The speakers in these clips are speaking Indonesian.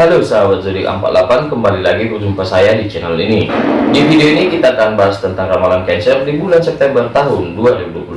Halo sahabat zodiak 48 kembali lagi berjumpa saya di channel ini. Di video ini kita akan bahas tentang ramalan Cancer di bulan September tahun 2021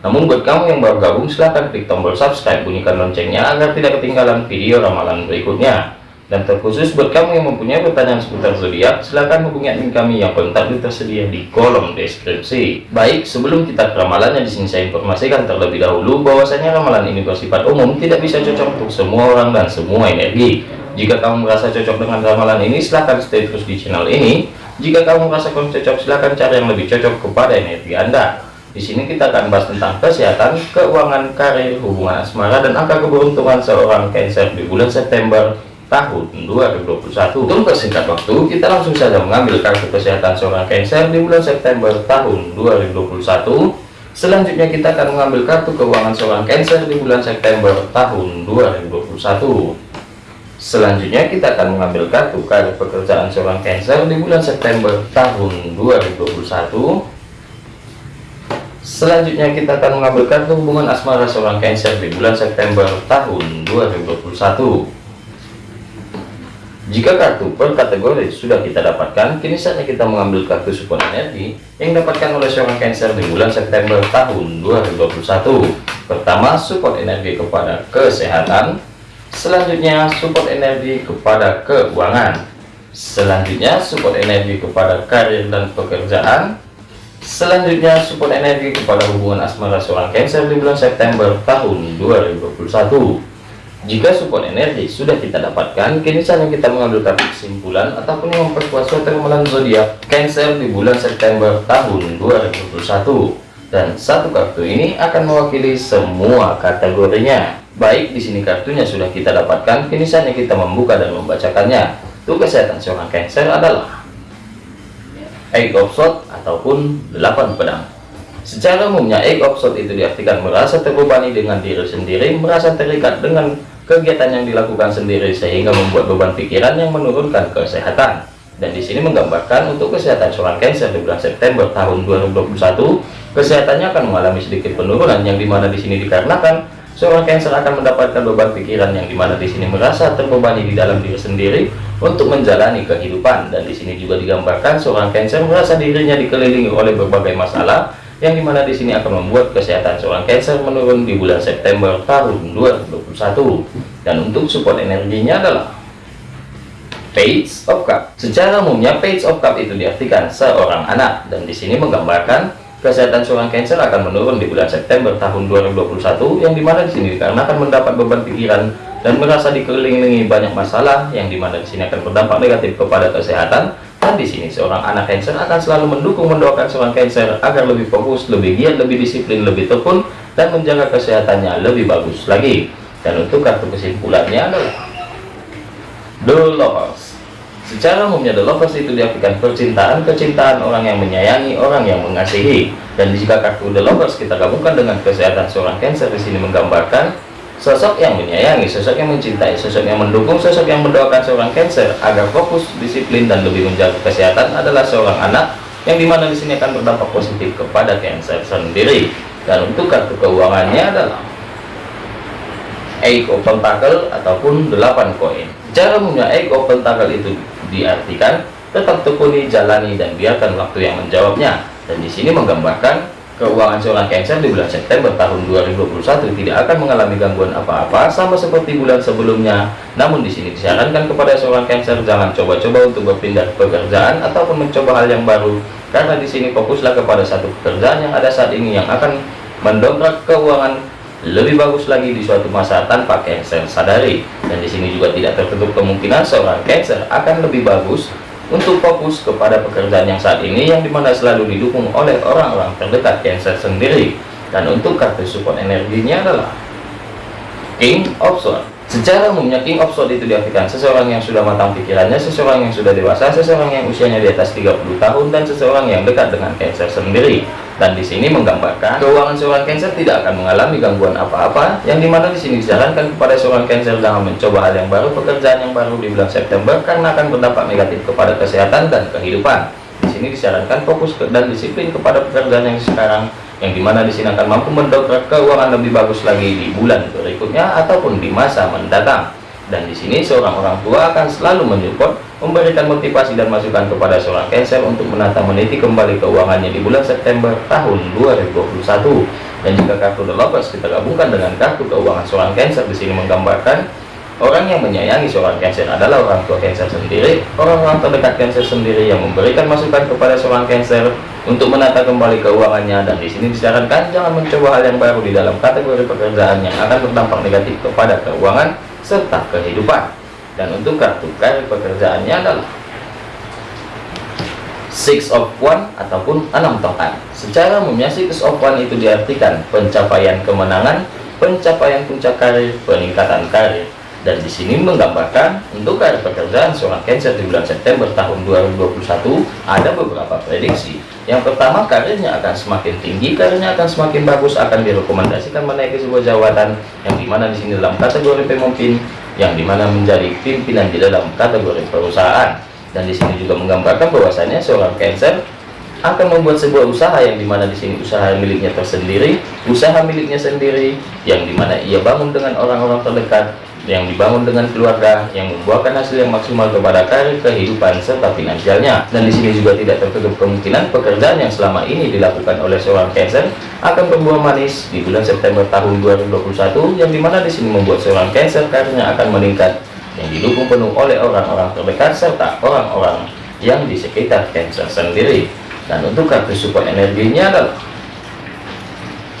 namun buat kamu yang baru gabung silahkan klik tombol subscribe bunyikan loncengnya agar tidak ketinggalan video ramalan berikutnya dan terkhusus buat kamu yang mempunyai pertanyaan seputar zodiak, silahkan hubungi admin kami yang kontak tersedia di kolom deskripsi. Baik, sebelum kita ke ramalannya di sini saya informasikan terlebih dahulu bahwasanya ramalan ini bersifat umum, tidak bisa cocok untuk semua orang dan semua energi. Jika kamu merasa cocok dengan ramalan ini, silahkan stay terus di channel ini. Jika kamu merasa kurang cocok, silahkan cari yang lebih cocok kepada energi Anda. Di sini kita akan bahas tentang kesehatan, keuangan, karir, hubungan asmara, dan angka keberuntungan seorang Cancer di bulan September tahun 2021 untuk persingkat waktu kita langsung saja mengambil kartu kesehatan seorang Cancer di bulan September tahun 2021 selanjutnya kita akan mengambil kartu keuangan seorang Cancer di bulan September tahun 2021 selanjutnya kita akan mengambil kartu karir pekerjaan seorang Cancer di bulan September tahun 2021 selanjutnya kita akan mengambil kartu hubungan asmara seorang Cancer di bulan September tahun 2021 jika kartu per kategori sudah kita dapatkan, kini saatnya kita mengambil kartu support energi yang dapatkan oleh seorang Cancer di bulan September tahun 2021. Pertama, support energi kepada kesehatan. Selanjutnya, support energi kepada keuangan. Selanjutnya, support energi kepada karir dan pekerjaan. Selanjutnya, support energi kepada hubungan asmara seorang Cancer di bulan September tahun 2021. Jika support energi sudah kita dapatkan, kini saatnya kita mengambil kartu kesimpulan ataupun memperkuat suatu ramalan zodiak Cancer di bulan September tahun 2021. Dan satu kartu ini akan mewakili semua kategorinya. Baik, di sini kartunya sudah kita dapatkan, kini saatnya kita membuka dan membacakannya. Untuk kesehatan seorang Cancer adalah Eight of Swords ataupun 8 pedang. Secara umumnya Eight of itu diartikan merasa terbebani dengan diri sendiri, merasa terikat dengan kegiatan yang dilakukan sendiri sehingga membuat beban pikiran yang menurunkan kesehatan. Dan di sini menggambarkan untuk kesehatan seorang Cancer di bulan September tahun 2021 kesehatannya akan mengalami sedikit penurunan yang di mana di sini dikarenakan seorang Cancer akan mendapatkan beban pikiran yang di mana di sini merasa terbebani di dalam diri sendiri untuk menjalani kehidupan. Dan di sini juga digambarkan seorang Cancer merasa dirinya dikelilingi oleh berbagai masalah yang di mana di sini akan membuat kesehatan seorang Cancer menurun di bulan September tahun 2021 dan untuk support energinya adalah Page of Cup. Secara umumnya Page of Cup itu diartikan seorang anak. Dan di sini menggambarkan kesehatan seorang Cancer akan menurun di bulan September tahun 2021 yang di mana di sini dikarenakan mendapat beban pikiran dan merasa dikelilingi banyak masalah yang di mana di sini akan berdampak negatif kepada kesehatan di sini seorang anak Cancer akan selalu mendukung mendoakan seorang Cancer agar lebih fokus, lebih giat, lebih disiplin, lebih tekun dan menjaga kesehatannya lebih bagus lagi. Dan untuk kartu kesimpulannya adalah The Lovers. Secara umumnya The Lovers itu diartikan percintaan, kecintaan orang yang menyayangi, orang yang mengasihi. Dan jika kartu The Lovers kita gabungkan dengan kesehatan seorang Cancer di sini menggambarkan Sosok yang menyayangi, sosok yang mencintai, sosok yang mendukung, sosok yang mendoakan seorang Cancer agar fokus, disiplin, dan lebih menjaga kesehatan adalah seorang anak yang di mana di sini akan berdampak positif kepada Cancer sendiri. Dan untuk kartu keuangannya adalah Eight of Pentacle ataupun 8 koin. Cara umumnya Eight of Pentacle itu diartikan tetap tekuni, jalani, dan biarkan waktu yang menjawabnya. Dan di sini menggambarkan Keuangan seorang Cancer di bulan September tahun 2021 tidak akan mengalami gangguan apa-apa sama seperti bulan sebelumnya. Namun di sini disarankan kepada seorang Cancer jangan coba-coba untuk berpindah pekerjaan ataupun mencoba hal yang baru karena di sini fokuslah kepada satu pekerjaan yang ada saat ini yang akan mendongkrak keuangan lebih bagus lagi di suatu masa tanpa Cancer sadari. Dan di sini juga tidak tertutup kemungkinan seorang Cancer akan lebih bagus untuk fokus kepada pekerjaan yang saat ini yang di mana selalu didukung oleh orang-orang terdekat Cancer sendiri. Dan untuk kartu support energinya adalah King of Swords. Secara umumnya King of Swords itu diartikan seseorang yang sudah matang pikirannya seseorang yang sudah dewasa seseorang yang usianya di atas 30 tahun dan seseorang yang dekat dengan Cancer sendiri dan di sini menggambarkan keuangan seorang Cancer tidak akan mengalami gangguan apa-apa. Yang di mana di sini disarankan kepada seorang Cancer jangan mencoba hal yang baru pekerjaan yang baru di bulan September karena akan berdampak negatif kepada kesehatan dan kehidupan. Di sini disarankan fokus dan disiplin kepada pekerjaan yang sekarang yang di mana di sini akan mampu mendongkrak keuangan lebih bagus lagi di bulan berikutnya ataupun di masa mendatang dan di sini seorang orang tua akan selalu menyupport, memberikan motivasi dan masukan kepada seorang Cancer untuk menata meniti kembali keuangannya di bulan September tahun 2021. Dan jika kartu The Lovers kita gabungkan dengan kartu keuangan seorang Cancer di sini menggambarkan orang yang menyayangi seorang Cancer adalah orang tua Cancer sendiri, orang-orang terdekat Cancer sendiri yang memberikan masukan kepada seorang Cancer untuk menata kembali keuangannya dan di sini disarankan jangan mencoba hal yang baru di dalam kategori pekerjaan yang akan berdampak negatif kepada keuangan serta kehidupan. Dan untuk kartu karir pekerjaannya adalah six of one ataupun enam tongkat secara umumnya six of one itu diartikan pencapaian kemenangan pencapaian puncak karir peningkatan karir. Dan di sini menggambarkan untuk karir pekerjaan seorang Cancer di bulan September tahun 2021 ada beberapa prediksi yang pertama karirnya akan semakin tinggi karirnya akan semakin bagus akan direkomendasikan menaiki sebuah jabatan yang di mana di sini dalam kategori pemimpin yang di mana menjadi pimpinan di dalam kategori perusahaan. Dan di sini juga menggambarkan bahwasanya seorang Cancer akan membuat sebuah usaha yang di mana di sini usaha miliknya tersendiri usaha miliknya sendiri yang di mana ia bangun dengan orang-orang terdekat yang dibangun dengan keluarga yang membuahkan hasil yang maksimal kepada karir kehidupan serta finansialnya. Dan di sini juga tidak tertutup kemungkinan pekerjaan yang selama ini dilakukan oleh seorang Cancer akan berbuah manis di bulan September tahun 2021 yang di mana di sini membuat seorang Cancer karirnya akan meningkat yang didukung penuh oleh orang-orang terdekat serta orang-orang yang di sekitar Cancer sendiri. Dan untuk kartu support energinya adalah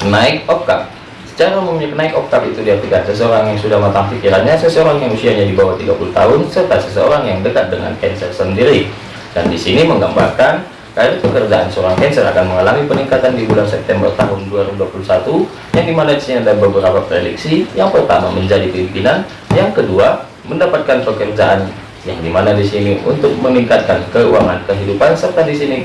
naik oktav Secara umumnya naik oktav itu diartikan seseorang yang sudah matang pikirannya, seseorang yang usianya di bawah 30 tahun, serta seseorang yang dekat dengan Cancer sendiri. Dan di sini menggambarkan karir pekerjaan seorang Cancer akan mengalami peningkatan di bulan September tahun 2021, yang di mana di sini ada beberapa prediksi. Yang pertama menjadi pimpinan, yang kedua mendapatkan pekerjaan yang di mana di sini untuk meningkatkan keuangan kehidupan serta di sini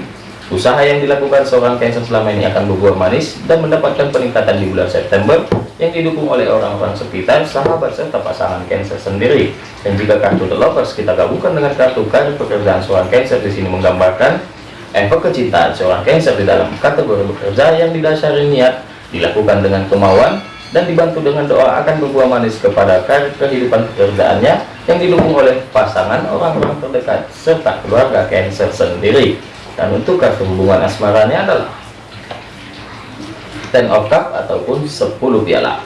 Usaha yang dilakukan seorang Cancer selama ini akan berbuah manis dan mendapatkan peningkatan di bulan September yang didukung oleh orang-orang sekitar, sahabat, serta pasangan Cancer sendiri. Dan jika kartu The Lovers kita gabungkan dengan kartu karir pekerjaan seorang Cancer di sini menggambarkan efek kecintaan seorang Cancer di dalam kategori bekerja yang didasari niat, dilakukan dengan kemauan, dan dibantu dengan doa akan berbuah manis kepada kehidupan pekerjaannya yang didukung oleh pasangan orang-orang terdekat serta keluarga Cancer sendiri dan untuk kartu hubungan asmaranya adalah ten of cup ataupun 10 piala.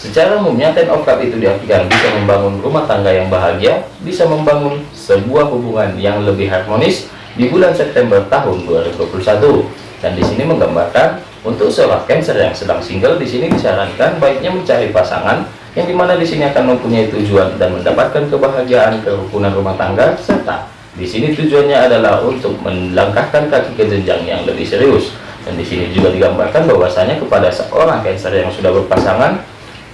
Secara umumnya ten of cup itu diartikan bisa membangun rumah tangga yang bahagia bisa membangun sebuah hubungan yang lebih harmonis di bulan September tahun 2021 dan di sini menggambarkan untuk seorang Cancer yang sedang single di sini disarankan baiknya mencari pasangan yang di mana di sini akan mempunyai tujuan dan mendapatkan kebahagiaan kerukunan rumah tangga serta di sini tujuannya adalah untuk melangkahkan kaki ke jenjang yang lebih serius. Dan di sini juga digambarkan bahwasanya kepada seorang Cancer yang sudah berpasangan,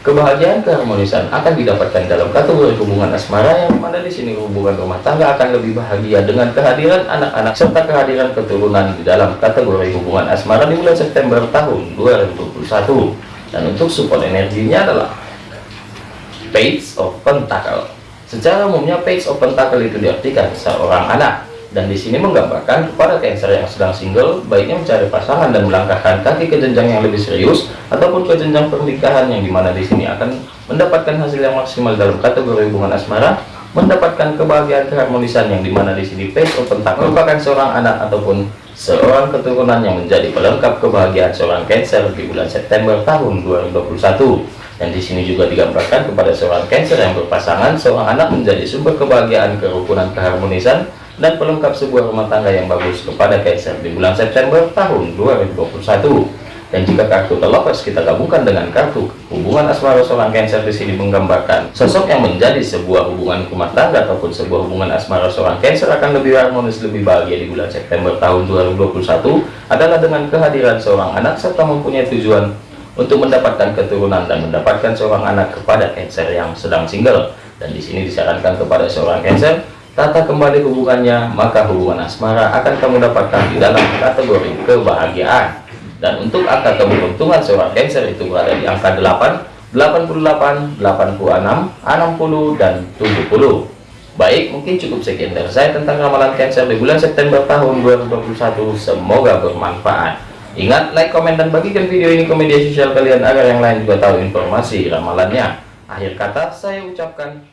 kebahagiaan keharmonisan akan didapatkan dalam kategori hubungan asmara yang mana di sini hubungan rumah tangga akan lebih bahagia dengan kehadiran anak-anak serta kehadiran keturunan di dalam kategori hubungan asmara di bulan September tahun 2021. Dan untuk support energinya adalah Page of Pentacle Secara umumnya page open tackle itu diartikan seorang anak dan di sini menggambarkan kepada Cancer yang sedang single baiknya mencari pasangan dan melangkahkan kaki ke jenjang yang lebih serius ataupun ke jenjang pernikahan yang di mana di sini akan mendapatkan hasil yang maksimal dalam kategori hubungan asmara mendapatkan kebahagiaan keharmonisan yang di mana di sini page open tackle merupakan seorang anak ataupun seorang keturunan yang menjadi pelengkap kebahagiaan seorang Cancer di bulan September tahun 2021 dan di sini juga digambarkan kepada seorang Cancer yang berpasangan, seorang anak menjadi sumber kebahagiaan, kerukunan, keharmonisan, dan pelengkap sebuah rumah tangga yang bagus kepada Cancer di bulan September tahun 2021. Dan jika kartu terlepas kita gabungkan dengan kartu hubungan asmara seorang Cancer di sini menggambarkan sosok yang menjadi sebuah hubungan rumah tangga ataupun sebuah hubungan asmara seorang Cancer akan lebih harmonis, lebih bahagia di bulan September tahun 2021 adalah dengan kehadiran seorang anak serta mempunyai tujuan untuk mendapatkan keturunan dan mendapatkan seorang anak kepada Cancer yang sedang single dan di sini disarankan kepada seorang Cancer tata kembali hubungannya maka hubungan asmara akan kamu dapatkan di dalam kategori kebahagiaan dan untuk angka keberuntungan seorang Cancer itu berada di angka 8 88 86 60 dan 70 Baik, mungkin cukup sekian dari saya tentang ramalan Cancer di bulan September tahun 2021. Semoga bermanfaat. Ingat, like, komen, dan bagikan video ini ke media sosial kalian agar yang lain juga tahu informasi ramalannya. Akhir kata, saya ucapkan